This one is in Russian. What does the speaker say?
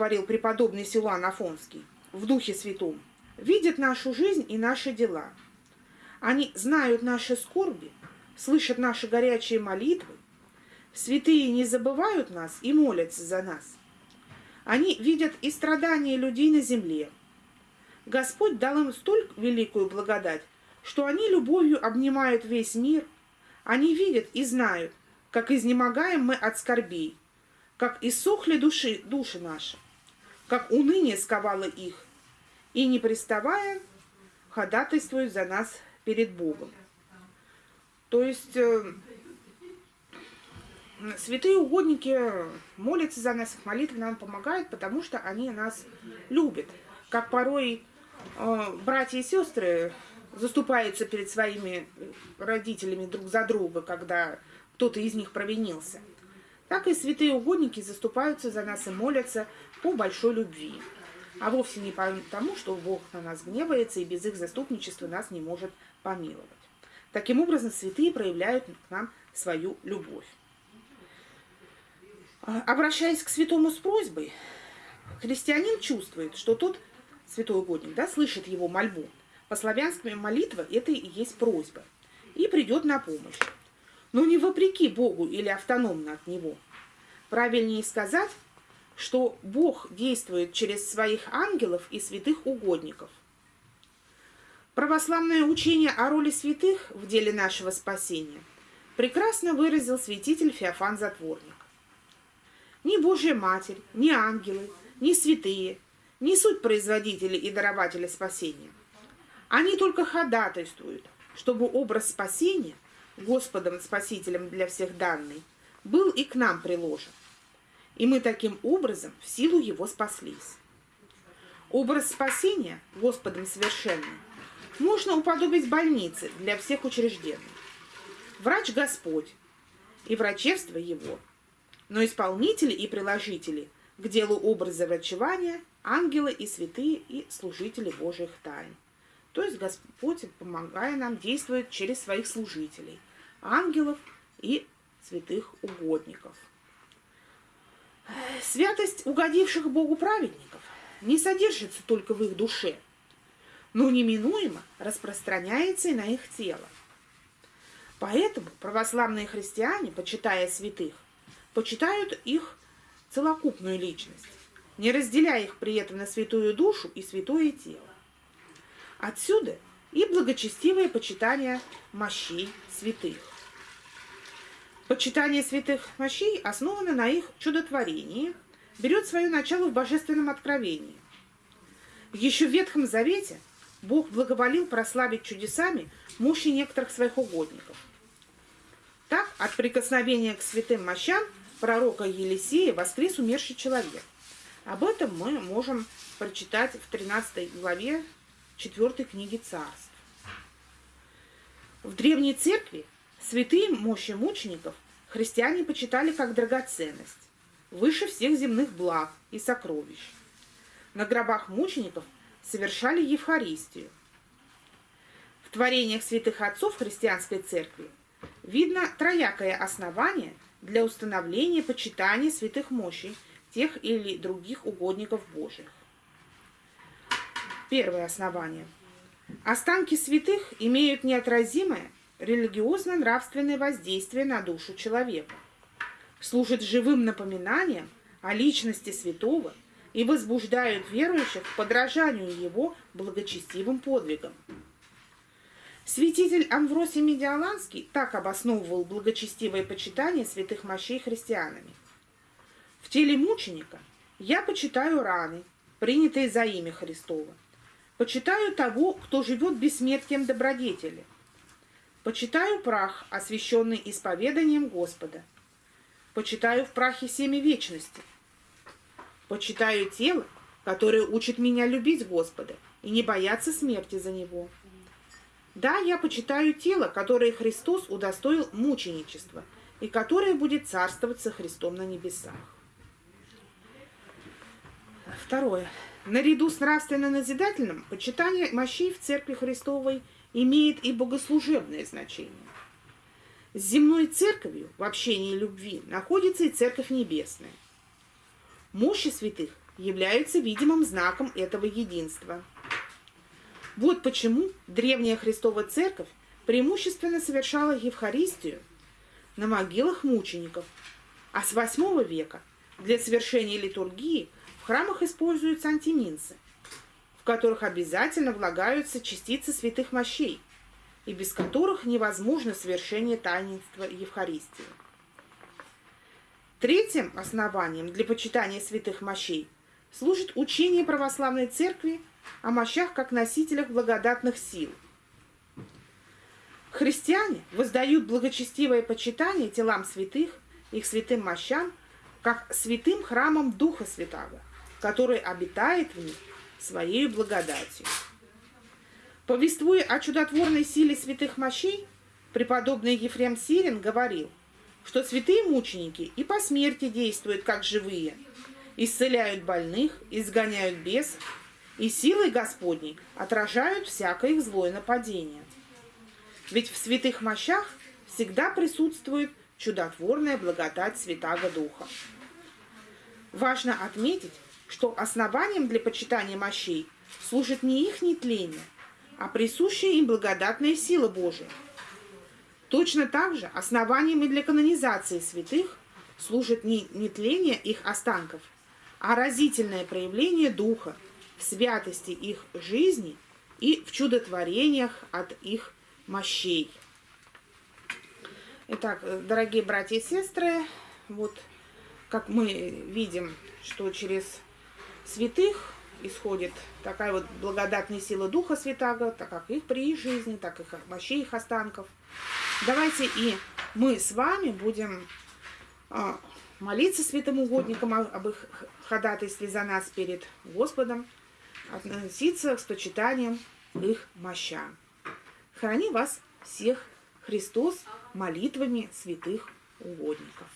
говорил преподобный Силуан Афонский в Духе Святом, видят нашу жизнь и наши дела. Они знают наши скорби, слышат наши горячие молитвы. Святые не забывают нас и молятся за нас. Они видят и страдания людей на земле. Господь дал им столь великую благодать, что они любовью обнимают весь мир. Они видят и знают, как изнемогаем мы от скорбей, как иссохли души, души наши, как уныние сковало их, и, не приставая, ходатайствуют за нас перед Богом. То есть э, святые угодники молятся за нас, их молитвы нам помогают, потому что они нас любят. Как порой э, братья и сестры заступаются перед своими родителями друг за друга, когда кто-то из них провинился. Так и святые угодники заступаются за нас и молятся по большой любви. А вовсе не потому, что Бог на нас гневается и без их заступничества нас не может помиловать. Таким образом, святые проявляют к нам свою любовь. А, обращаясь к святому с просьбой, христианин чувствует, что тот святой угодник да, слышит его мольбу. По-славянски молитва – это и есть просьба. И придет на помощь. Но не вопреки Богу или автономно от Него. Правильнее сказать, что Бог действует через своих ангелов и святых угодников. Православное учение о роли святых в деле нашего спасения прекрасно выразил святитель Феофан Затворник. Ни Божья Матерь, ни ангелы, ни святые не суть производители и дарователи спасения. Они только ходатайствуют, чтобы образ спасения, Господом Спасителем для всех данный, был и к нам приложен. И мы таким образом в силу его спаслись. Образ спасения Господом совершенным можно уподобить больнице для всех учреждений. Врач Господь и врачевство его, но исполнители и приложители к делу образа врачевания – ангелы и святые и служители Божьих тайн. То есть Господь, помогая нам, действует через своих служителей, ангелов и святых угодников. Святость угодивших Богу праведников не содержится только в их душе, но неминуемо распространяется и на их тело. Поэтому православные христиане, почитая святых, почитают их целокупную личность, не разделяя их при этом на святую душу и святое тело. Отсюда и благочестивое почитание мощей святых. Почитание святых мощей основано на их чудотворении, берет свое начало в божественном откровении. Еще в Ветхом Завете Бог благоволил прославить чудесами мощи некоторых своих угодников. Так, от прикосновения к святым мощам пророка Елисея воскрес умерший человек. Об этом мы можем прочитать в 13 главе четвертой книги царств. В Древней Церкви святые мощи мучеников христиане почитали как драгоценность, выше всех земных благ и сокровищ. На гробах мучеников совершали Евхаристию. В творениях святых отцов христианской церкви видно троякое основание для установления почитания святых мощей тех или других угодников Божьих. Первое основание. Останки святых имеют неотразимое религиозно-нравственное воздействие на душу человека, служат живым напоминанием о личности святого и возбуждают верующих к подражанию его благочестивым подвигам. Святитель Амвросий Медиаланский так обосновывал благочестивое почитание святых мощей христианами. В теле мученика я почитаю раны, принятые за имя Христово, Почитаю того, кто живет бессмертием добродетели. Почитаю прах, освященный исповеданием Господа. Почитаю в прахе семя вечности. Почитаю тело, которое учит меня любить Господа и не бояться смерти за Него. Да, я почитаю тело, которое Христос удостоил мученичества и которое будет царствовать со Христом на небесах. Второе. Наряду с нравственно-назидательным, почитание мощей в Церкви Христовой имеет и богослужебное значение. С земной церковью в общении любви находится и Церковь Небесная. Мощи святых являются видимым знаком этого единства. Вот почему древняя Христова Церковь преимущественно совершала Евхаристию на могилах мучеников, а с VIII века для совершения литургии в храмах используются антиминцы, в которых обязательно влагаются частицы святых мощей, и без которых невозможно совершение таинства Евхаристии. Третьим основанием для почитания святых мощей служит учение православной церкви о мощах как носителях благодатных сил. Христиане воздают благочестивое почитание телам святых, их святым мощам, как святым храмом Духа Святаго, который обитает в них своей благодатью. Повествуя о чудотворной силе святых мощей, преподобный Ефрем Сирин говорил, что святые мученики и по смерти действуют как живые, исцеляют больных, изгоняют бесов, и силой Господней отражают всякое их злое нападение. Ведь в святых мощах всегда присутствует чудотворная благодать Святаго Духа. Важно отметить, что основанием для почитания мощей служит не их нетление, а присущая им благодатная сила Божия. Точно так же основанием и для канонизации святых служит не нетление их останков, а разительное проявление Духа – в святости их жизни и в чудотворениях от их мощей. Итак, дорогие братья и сестры, вот как мы видим, что через святых исходит такая вот благодатная сила Духа Святаго, так как их при их жизни, так и мощей их останков. Давайте и мы с вами будем а, молиться святым угодникам об их ходатайстве за нас перед Господом, относиться с почитанием их мощам. Храни вас всех Христос молитвами святых угодников.